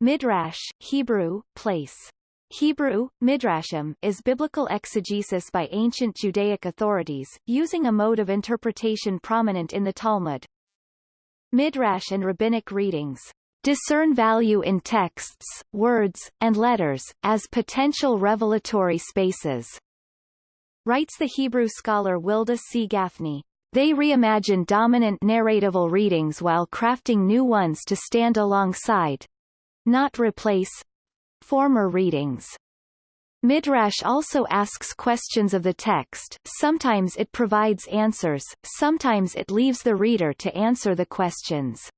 Midrash, Hebrew, place. Hebrew, midrashim, is biblical exegesis by ancient Judaic authorities, using a mode of interpretation prominent in the Talmud. Midrash and rabbinic readings discern value in texts, words, and letters, as potential revelatory spaces. Writes the Hebrew scholar Wilda C. Gafney. They reimagine dominant narratival readings while crafting new ones to stand alongside, not replace, former readings. Midrash also asks questions of the text, sometimes it provides answers, sometimes it leaves the reader to answer the questions.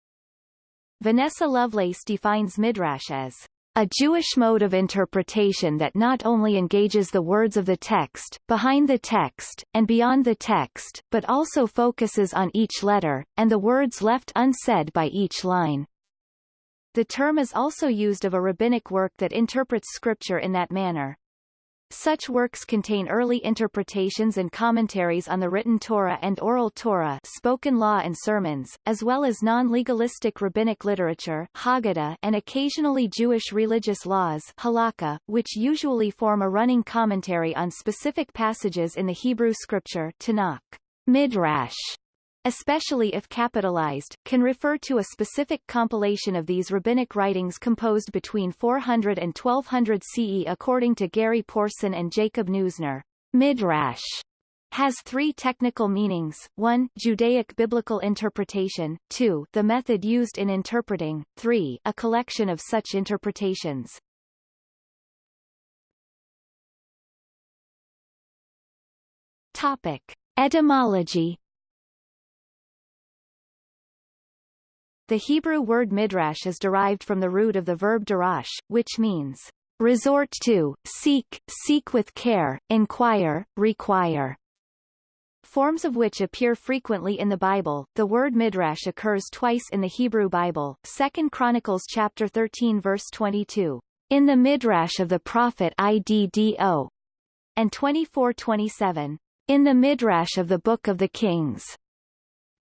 Vanessa Lovelace defines Midrash as a Jewish mode of interpretation that not only engages the words of the text, behind the text, and beyond the text, but also focuses on each letter, and the words left unsaid by each line. The term is also used of a rabbinic work that interprets scripture in that manner. Such works contain early interpretations and commentaries on the written Torah and oral Torah spoken law and sermons, as well as non-legalistic rabbinic literature Haggadah and occasionally Jewish religious laws halakha, which usually form a running commentary on specific passages in the Hebrew scripture Tanakh. Midrash especially if capitalized, can refer to a specific compilation of these rabbinic writings composed between 400 and 1200 CE according to Gary Porton and Jacob Neusner. Midrash has three technical meanings, 1 Judaic biblical interpretation, 2 the method used in interpreting, 3 a collection of such interpretations. Topic. Etymology The Hebrew word midrash is derived from the root of the verb darash, which means resort to, seek, seek with care, inquire, require. Forms of which appear frequently in the Bible. The word midrash occurs twice in the Hebrew Bible. 2 Chronicles chapter 13 verse 22. In the midrash of the prophet Iddo. And 24:27. In the midrash of the Book of the Kings.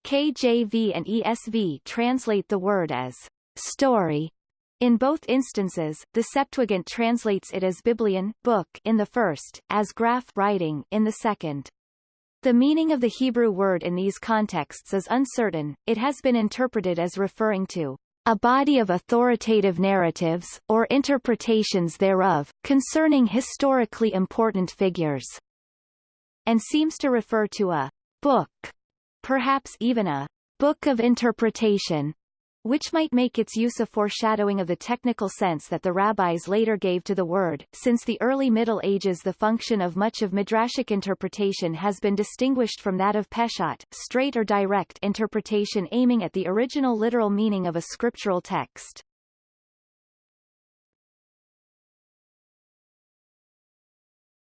KJV and ESV translate the word as story. In both instances, the Septuagint translates it as biblion book in the first, as graph writing in the second. The meaning of the Hebrew word in these contexts is uncertain, it has been interpreted as referring to a body of authoritative narratives, or interpretations thereof, concerning historically important figures, and seems to refer to a book perhaps even a book of interpretation, which might make its use a foreshadowing of the technical sense that the rabbis later gave to the word. Since the early Middle Ages the function of much of midrashic interpretation has been distinguished from that of peshat, straight or direct interpretation aiming at the original literal meaning of a scriptural text.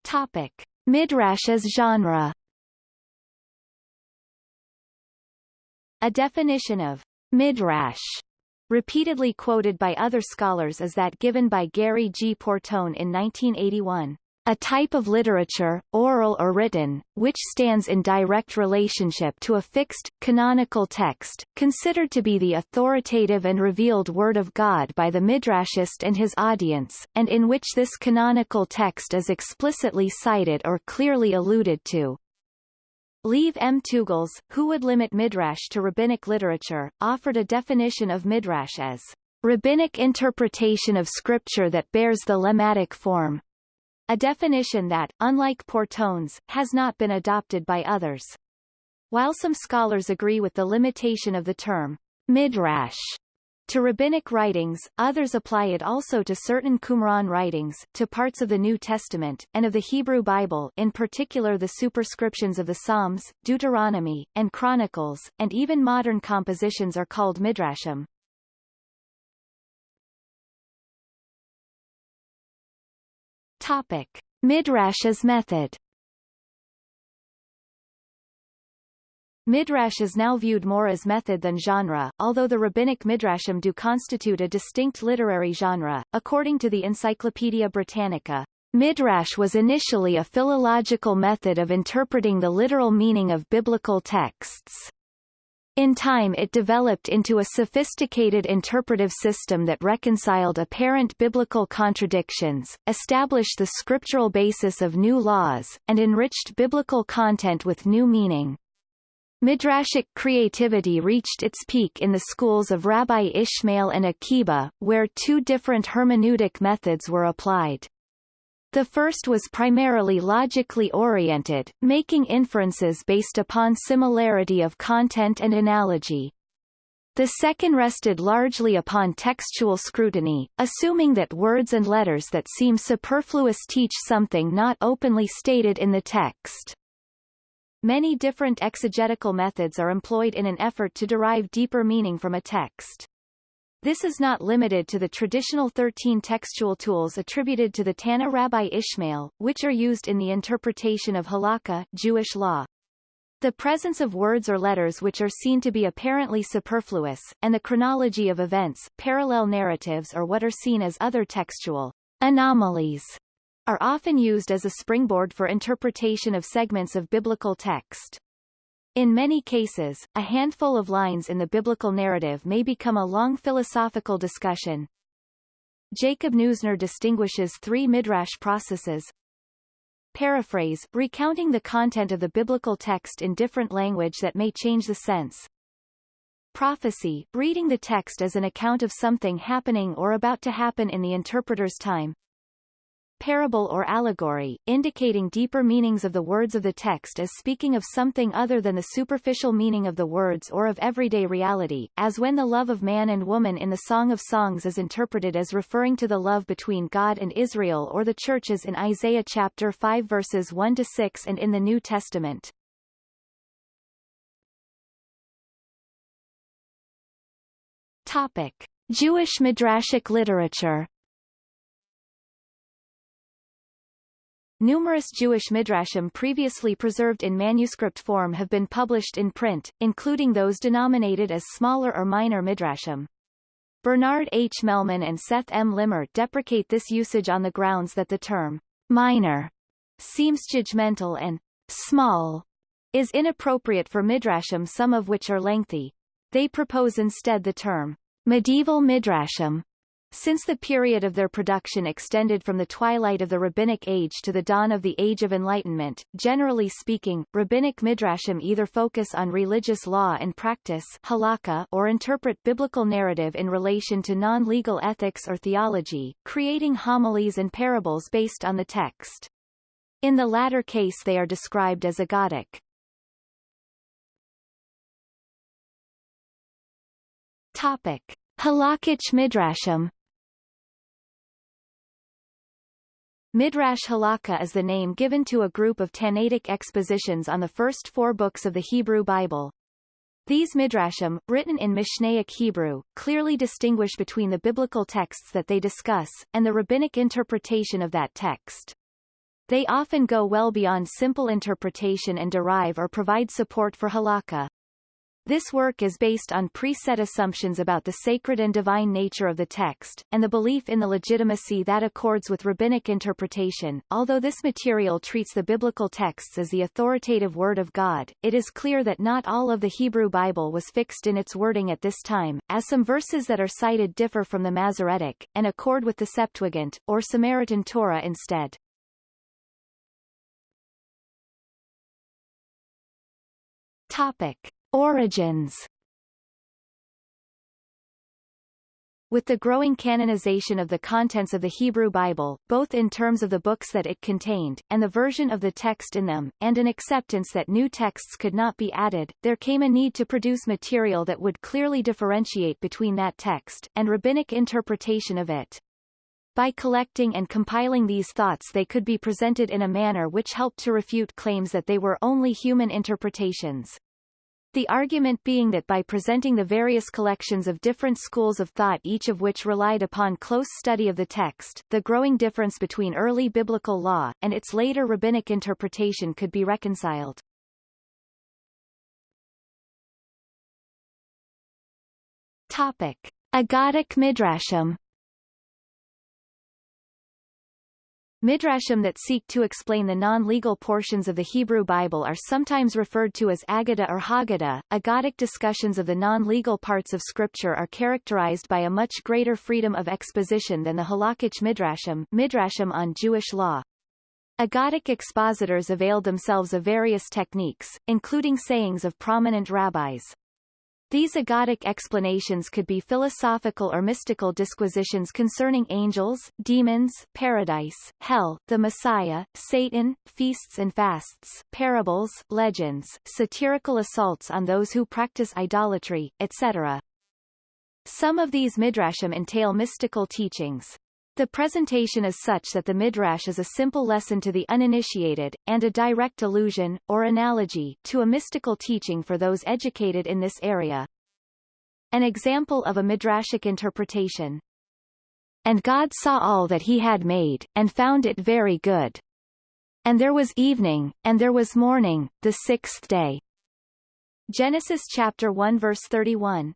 Topic. Midrash as genre A definition of midrash repeatedly quoted by other scholars is that given by Gary G. Porton in 1981. A type of literature, oral or written, which stands in direct relationship to a fixed, canonical text, considered to be the authoritative and revealed Word of God by the Midrashist and his audience, and in which this canonical text is explicitly cited or clearly alluded to. Lev M. Teugels, who would limit midrash to rabbinic literature, offered a definition of midrash as rabbinic interpretation of scripture that bears the lemmatic form. A definition that, unlike Porton's, has not been adopted by others. While some scholars agree with the limitation of the term midrash to rabbinic writings, others apply it also to certain Qumran writings, to parts of the New Testament, and of the Hebrew Bible in particular the superscriptions of the Psalms, Deuteronomy, and Chronicles, and even modern compositions are called midrashim. Topic. Midrash's method Midrash is now viewed more as method than genre, although the rabbinic midrashim do constitute a distinct literary genre. According to the Encyclopaedia Britannica, midrash was initially a philological method of interpreting the literal meaning of biblical texts. In time it developed into a sophisticated interpretive system that reconciled apparent biblical contradictions, established the scriptural basis of new laws, and enriched biblical content with new meaning. Midrashic creativity reached its peak in the schools of Rabbi Ishmael and Akiba, where two different hermeneutic methods were applied. The first was primarily logically oriented, making inferences based upon similarity of content and analogy. The second rested largely upon textual scrutiny, assuming that words and letters that seem superfluous teach something not openly stated in the text. Many different exegetical methods are employed in an effort to derive deeper meaning from a text. This is not limited to the traditional 13 textual tools attributed to the Tanna Rabbi Ishmael, which are used in the interpretation of halakha Jewish law. The presence of words or letters which are seen to be apparently superfluous, and the chronology of events, parallel narratives or what are seen as other textual anomalies, are often used as a springboard for interpretation of segments of biblical text. In many cases, a handful of lines in the biblical narrative may become a long philosophical discussion. Jacob Neusner distinguishes three midrash processes. Paraphrase, recounting the content of the biblical text in different language that may change the sense. Prophecy, reading the text as an account of something happening or about to happen in the interpreter's time parable or allegory, indicating deeper meanings of the words of the text as speaking of something other than the superficial meaning of the words or of everyday reality, as when the love of man and woman in the Song of Songs is interpreted as referring to the love between God and Israel or the churches in Isaiah chapter 5 verses 1 to 6 and in the New Testament. Topic: Jewish midrashic literature Numerous Jewish midrashim previously preserved in manuscript form have been published in print, including those denominated as smaller or minor midrashim. Bernard H. Mehlman and Seth M. Limmer deprecate this usage on the grounds that the term minor seems judgmental and small is inappropriate for midrashim some of which are lengthy. They propose instead the term medieval midrashim since the period of their production extended from the twilight of the Rabbinic Age to the dawn of the Age of Enlightenment, generally speaking, Rabbinic midrashim either focus on religious law and practice halakha or interpret biblical narrative in relation to non-legal ethics or theology, creating homilies and parables based on the text. In the latter case they are described as agadic. Topic. Halakhic midrashim Midrash Halakha is the name given to a group of Tannaitic expositions on the first four books of the Hebrew Bible. These midrashim, written in Mishnaic Hebrew, clearly distinguish between the biblical texts that they discuss, and the rabbinic interpretation of that text. They often go well beyond simple interpretation and derive or provide support for halakha. This work is based on preset assumptions about the sacred and divine nature of the text, and the belief in the legitimacy that accords with rabbinic interpretation. Although this material treats the biblical texts as the authoritative word of God, it is clear that not all of the Hebrew Bible was fixed in its wording at this time, as some verses that are cited differ from the Masoretic, and accord with the Septuagint, or Samaritan Torah instead. Topic. Origins With the growing canonization of the contents of the Hebrew Bible, both in terms of the books that it contained, and the version of the text in them, and an acceptance that new texts could not be added, there came a need to produce material that would clearly differentiate between that text, and rabbinic interpretation of it. By collecting and compiling these thoughts they could be presented in a manner which helped to refute claims that they were only human interpretations. The argument being that by presenting the various collections of different schools of thought each of which relied upon close study of the text, the growing difference between early biblical law, and its later rabbinic interpretation could be reconciled. Topic. Agadic Midrashim Midrashim that seek to explain the non-legal portions of the Hebrew Bible are sometimes referred to as Agada or Haggadah. Agadic discussions of the non-legal parts of Scripture are characterized by a much greater freedom of exposition than the Halakhic Midrashim, Midrashim on Jewish law. Agadic expositors availed themselves of various techniques, including sayings of prominent rabbis. These agadic explanations could be philosophical or mystical disquisitions concerning angels, demons, paradise, hell, the Messiah, Satan, feasts and fasts, parables, legends, satirical assaults on those who practice idolatry, etc. Some of these midrashim entail mystical teachings. The presentation is such that the midrash is a simple lesson to the uninitiated, and a direct allusion, or analogy, to a mystical teaching for those educated in this area. An example of a midrashic interpretation. And God saw all that he had made, and found it very good. And there was evening, and there was morning, the sixth day. Genesis chapter 1 verse 31.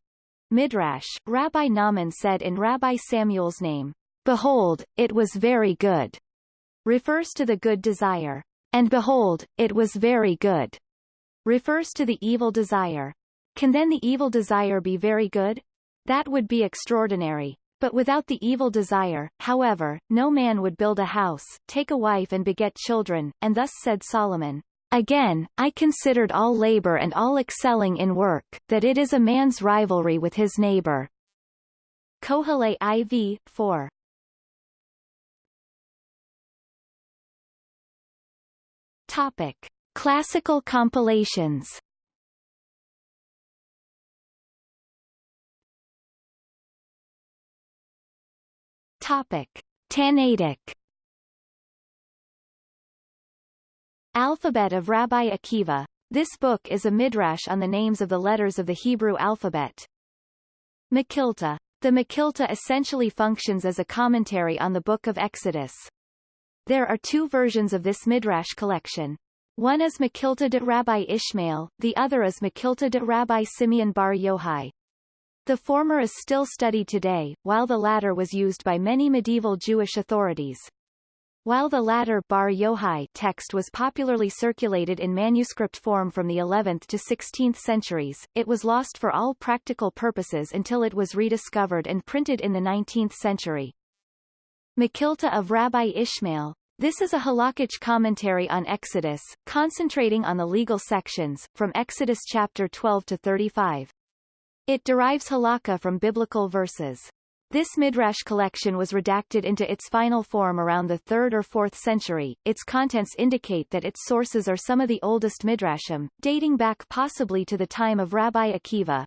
Midrash, Rabbi Naaman said in Rabbi Samuel's name, Behold, it was very good, refers to the good desire. And behold, it was very good, refers to the evil desire. Can then the evil desire be very good? That would be extraordinary. But without the evil desire, however, no man would build a house, take a wife and beget children, and thus said Solomon, Again, I considered all labor and all excelling in work, that it is a man's rivalry with his neighbor. Kohelet IV, 4. Topic. Classical compilations Topic. Tannaitic Alphabet of Rabbi Akiva. This book is a midrash on the names of the letters of the Hebrew alphabet. Mekhilta. The Mekhilta essentially functions as a commentary on the Book of Exodus. There are two versions of this Midrash collection. One is Mekhilta de Rabbi Ishmael, the other is Mekhilta de Rabbi Simeon bar Yohai. The former is still studied today, while the latter was used by many medieval Jewish authorities. While the latter Bar Yohai text was popularly circulated in manuscript form from the 11th to 16th centuries, it was lost for all practical purposes until it was rediscovered and printed in the 19th century. Mekhilta of Rabbi Ishmael. This is a halakhic commentary on Exodus, concentrating on the legal sections, from Exodus chapter 12 to 35. It derives halakha from biblical verses. This midrash collection was redacted into its final form around the 3rd or 4th century. Its contents indicate that its sources are some of the oldest midrashim, dating back possibly to the time of Rabbi Akiva,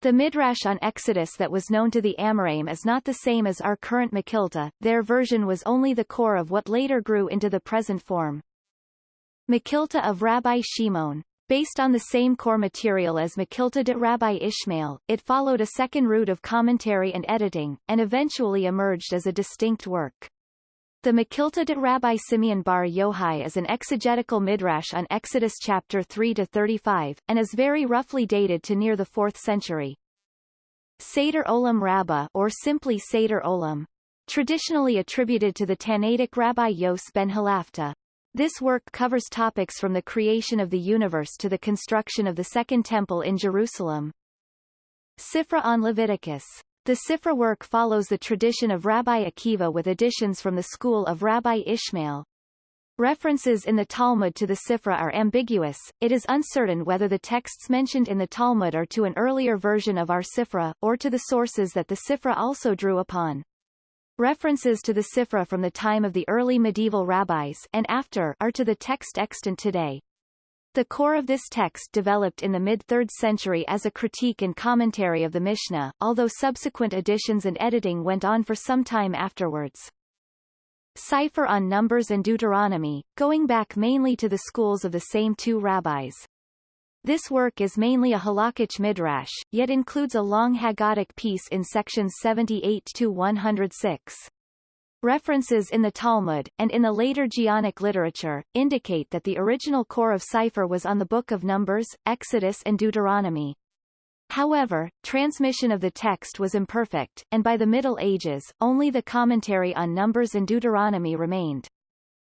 the Midrash on Exodus that was known to the Amoraim is not the same as our current Mekhilta, their version was only the core of what later grew into the present form. Mekhilta of Rabbi Shimon. Based on the same core material as Makilta de Rabbi Ishmael, it followed a second route of commentary and editing, and eventually emerged as a distinct work. The Mekhilta de Rabbi Simeon bar Yohai is an exegetical midrash on Exodus chapter 3 to 35, and is very roughly dated to near the 4th century. Seder Olam Rabbah or simply Seder Olam. Traditionally attributed to the Tannaitic Rabbi Yos ben Halafta. This work covers topics from the creation of the universe to the construction of the Second Temple in Jerusalem. Sifra on Leviticus the Sifra work follows the tradition of Rabbi Akiva with additions from the school of Rabbi Ishmael. References in the Talmud to the Sifra are ambiguous, it is uncertain whether the texts mentioned in the Talmud are to an earlier version of our Sifra, or to the sources that the Sifra also drew upon. References to the Sifra from the time of the early medieval rabbis and after are to the text extant today. The core of this text developed in the mid-3rd century as a critique and commentary of the Mishnah, although subsequent additions and editing went on for some time afterwards. Sifre on Numbers and Deuteronomy, going back mainly to the schools of the same two rabbis. This work is mainly a halakhic midrash, yet includes a long Haggadic piece in sections 78 to 106. References in the Talmud, and in the later Geonic literature, indicate that the original core of Sifre was on the Book of Numbers, Exodus and Deuteronomy. However, transmission of the text was imperfect, and by the Middle Ages, only the commentary on Numbers and Deuteronomy remained.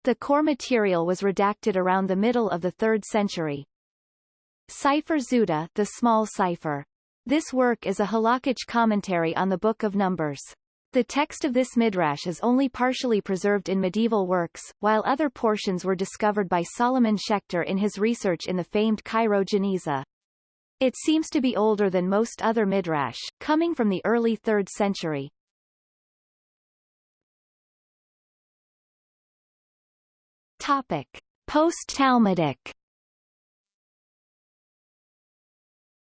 The core material was redacted around the middle of the 3rd century. Sefer Zuta, the small Sifre. This work is a halakhic commentary on the Book of Numbers. The text of this midrash is only partially preserved in medieval works, while other portions were discovered by Solomon Schechter in his research in the famed Cairo Geniza. It seems to be older than most other midrash, coming from the early 3rd century. Topic. Post-Talmudic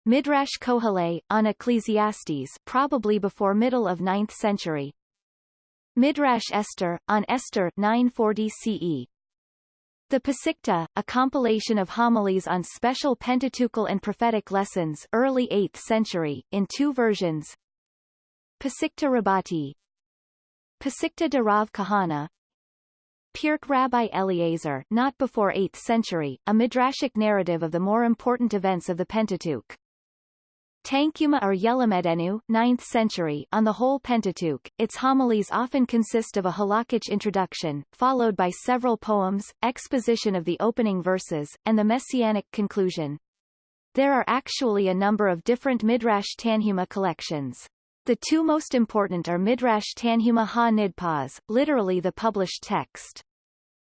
Midrash Koheleh, on Ecclesiastes probably before middle of 9th century. Midrash Esther, on Esther 940 CE. The Pesikta, a compilation of homilies on special Pentateuchal and prophetic lessons early 8th century, in two versions Pesikta Rabbati Pesikta de Rav Kahana Pirk Rabbi Eliezer not before 8th century, a midrashic narrative of the more important events of the Pentateuch. Tanchuma or Yelamedenu, 9th century, on the whole Pentateuch, its homilies often consist of a halakhic introduction, followed by several poems, exposition of the opening verses, and the messianic conclusion. There are actually a number of different Midrash Tanhuma collections. The two most important are Midrash Tanhuma ha-Nidpas, literally the published text.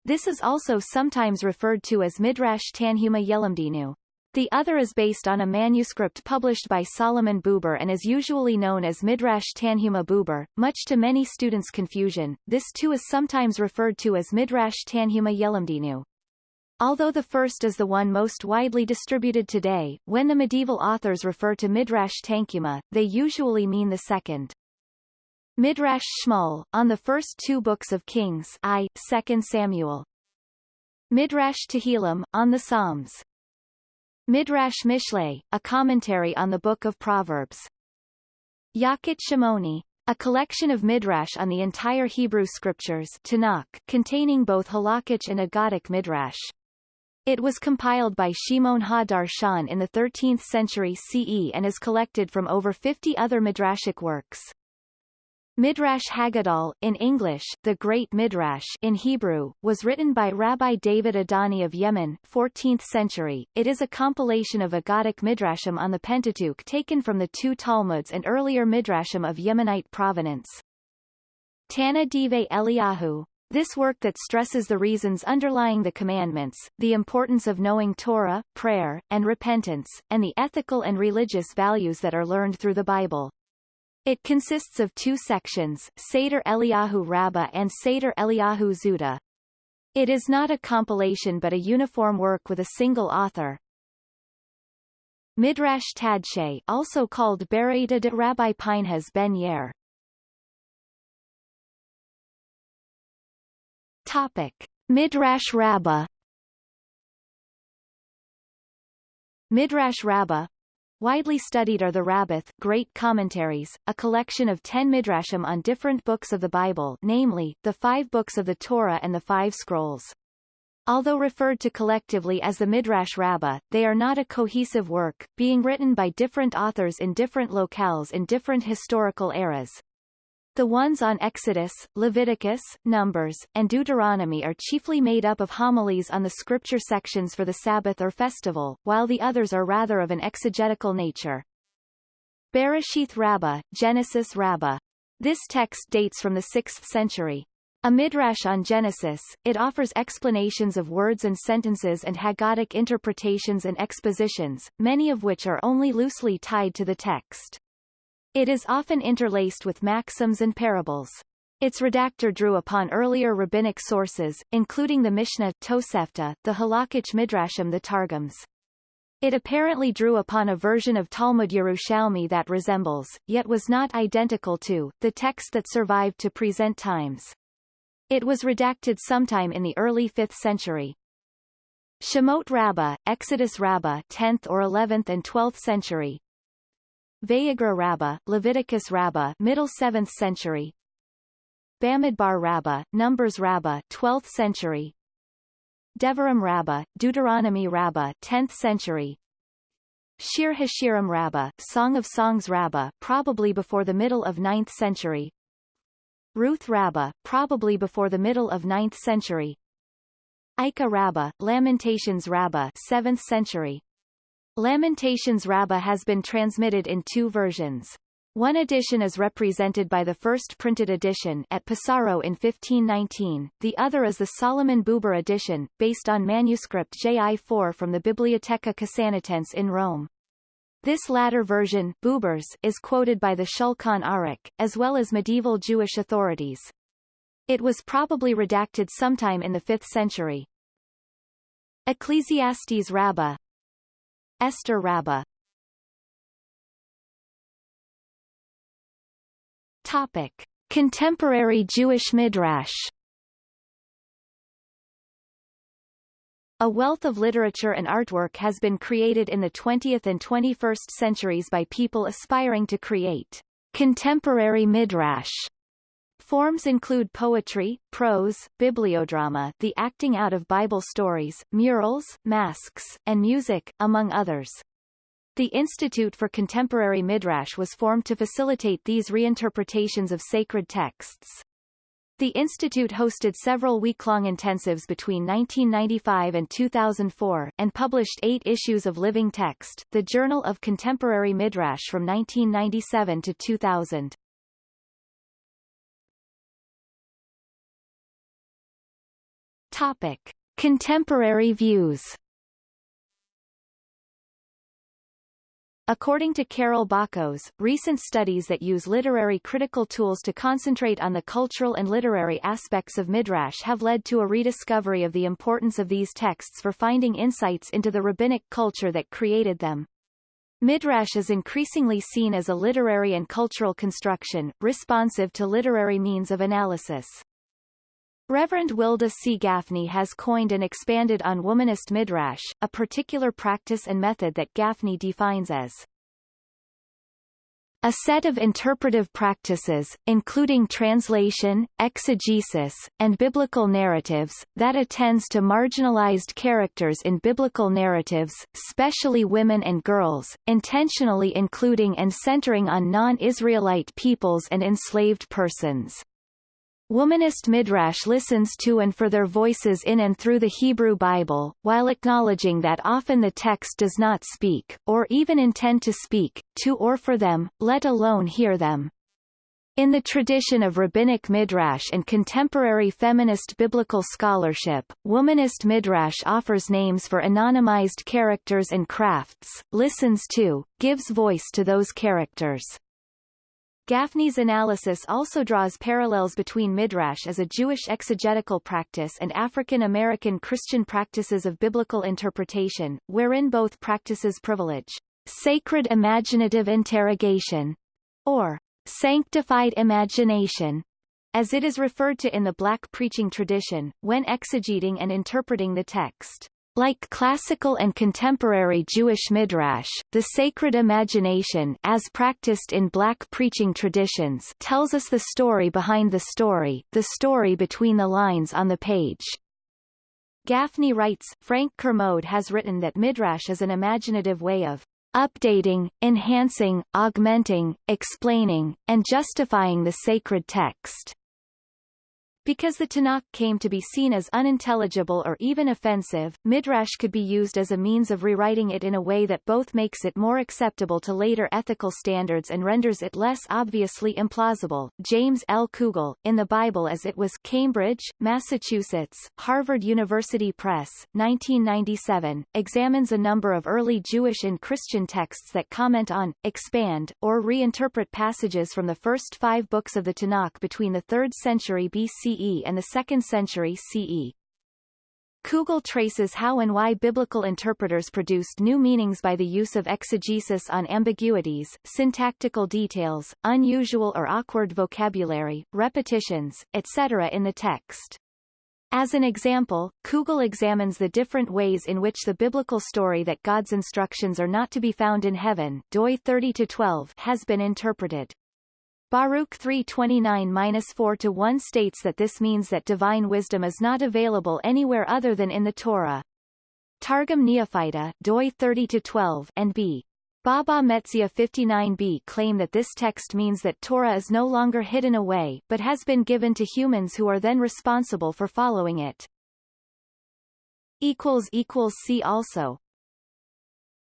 This is also sometimes referred to as Midrash Tanhuma Yelamdinu. The other is based on a manuscript published by Solomon Buber and is usually known as Midrash Tanhuma Buber. Much to many students' confusion, this too is sometimes referred to as Midrash Tanhuma Yelamdinu. Although the first is the one most widely distributed today, when the medieval authors refer to Midrash Tanchuma, they usually mean the second. Midrash Shmuel, on the first two books of Kings I, 2 Samuel. Midrash Tehillim, on the Psalms. Midrash Mishlei, a commentary on the Book of Proverbs. Yalkut Shimoni, a collection of midrash on the entire Hebrew scriptures Tanakh, containing both halakhic and agadic midrash. It was compiled by Shimon ha-Darshan in the 13th century CE and is collected from over 50 other midrashic works. Midrash HaGadol, in English, the Great Midrash in Hebrew, was written by Rabbi David Adani of Yemen 14th century. It is a compilation of Agadic Midrashim on the Pentateuch taken from the two Talmuds and earlier Midrashim of Yemenite provenance. Tanna Devei Eliyahu, this work that stresses the reasons underlying the commandments, the importance of knowing Torah, prayer, and repentance, and the ethical and religious values that are learned through the Bible. It consists of two sections, Seder Eliyahu Rabbah and Seder Eliyahu Zuta. It is not a compilation but a uniform work with a single author. Midrash Tadshe also called Beraita de Rabbi Pinhas ben Yair. Topic. Midrash Rabbah Midrash Rabbah Widely studied are the Rabbot Great Commentaries, a collection of ten midrashim on different books of the Bible namely, the five books of the Torah and the five scrolls. Although referred to collectively as the Midrash Rabbah, they are not a cohesive work, being written by different authors in different locales in different historical eras. The ones on Exodus, Leviticus, Numbers, and Deuteronomy are chiefly made up of homilies on the scripture sections for the Sabbath or festival, while the others are rather of an exegetical nature. Bereshith Rabbah, Genesis Rabbah. This text dates from the 6th century. A midrash on Genesis, it offers explanations of words and sentences and Haggadic interpretations and expositions, many of which are only loosely tied to the text. It is often interlaced with maxims and parables. Its redactor drew upon earlier rabbinic sources, including the Mishnah Tosefta, the Halakhic Midrashim the Targums. It apparently drew upon a version of Talmud Yerushalmi that resembles, yet was not identical to, the text that survived to present times. It was redacted sometime in the early 5th century. Shemot Rabbah, Exodus Rabbah 10th or 11th and 12th century, Vayikra Rabbah, Leviticus Rabbah, middle 7th century. Bamidbar Rabbah, Numbers Rabbah, 12th century. Devarim Rabbah, Deuteronomy Rabbah, 10th century. Shir Hashirim Rabbah, Song of Songs Rabbah, probably before the middle of 9th century. Ruth Rabbah, probably before the middle of 9th century. Eicha Rabbah, Lamentations Rabbah 7th century. Lamentations Rabbah has been transmitted in two versions. One edition is represented by the first printed edition at Pesaro in 1519, the other is the Solomon Buber edition, based on manuscript JI4 from the Bibliotheca Casanatense in Rome. This latter version Buber's, is quoted by the Shulchan Aruch, as well as medieval Jewish authorities. It was probably redacted sometime in the 5th century. Ecclesiastes Rabbah Esther Rabbah Topic. Contemporary Jewish Midrash. A wealth of literature and artwork has been created in the 20th and 21st centuries by people aspiring to create contemporary midrash Forms include poetry, prose, bibliodrama the acting out of Bible stories, murals, masks, and music, among others. The Institute for Contemporary Midrash was formed to facilitate these reinterpretations of sacred texts. The institute hosted several week-long intensives between 1995 and 2004, and published eight issues of Living Text, the Journal of Contemporary Midrash from 1997 to 2000. Topic. Contemporary views According to Carol Bakhos, recent studies that use literary critical tools to concentrate on the cultural and literary aspects of Midrash have led to a rediscovery of the importance of these texts for finding insights into the rabbinic culture that created them. Midrash is increasingly seen as a literary and cultural construction, responsive to literary means of analysis. Reverend Wilda C. Gafney has coined and expanded on womanist midrash, a particular practice and method that Gafney defines as a set of interpretive practices, including translation, exegesis, and biblical narratives, that attends to marginalized characters in biblical narratives, especially women and girls, intentionally including and centering on non-Israelite peoples and enslaved persons. Womanist Midrash listens to and for their voices in and through the Hebrew Bible, while acknowledging that often the text does not speak, or even intend to speak, to or for them, let alone hear them. In the tradition of rabbinic midrash and contemporary feminist biblical scholarship, womanist midrash offers names for anonymized characters and crafts, listens to, gives voice to those characters. Gafney's analysis also draws parallels between Midrash as a Jewish exegetical practice and African American Christian practices of biblical interpretation, wherein both practices privilege sacred imaginative interrogation, or sanctified imagination, as it is referred to in the black preaching tradition, when exegeting and interpreting the text. Like classical and contemporary Jewish midrash, the sacred imagination as practiced in black preaching traditions tells us the story behind the story, the story between the lines on the page. Gafney writes, Frank Kermode has written that midrash is an imaginative way of updating, enhancing, augmenting, explaining, and justifying the sacred text. Because the Tanakh came to be seen as unintelligible or even offensive, Midrash could be used as a means of rewriting it in a way that both makes it more acceptable to later ethical standards and renders it less obviously implausible. James L. Kugel, in the Bible as it was Cambridge, Massachusetts, Harvard University Press, 1997, examines a number of early Jewish and Christian texts that comment on, expand, or reinterpret passages from the first five books of the Tanakh between the 3rd century BC CE and the 2nd century CE. Kugel traces how and why biblical interpreters produced new meanings by the use of exegesis on ambiguities, syntactical details, unusual or awkward vocabulary, repetitions, etc. in the text. As an example, Kugel examines the different ways in which the biblical story that God's instructions are not to be found in heaven doi 30-12 has been interpreted. Baruch 329-4-1 states that this means that divine wisdom is not available anywhere other than in the Torah. Targum Neofiti doi 30-12 and b. Baba Metzia 59b claim that this text means that Torah is no longer hidden away, but has been given to humans who are then responsible for following it. equals equals see also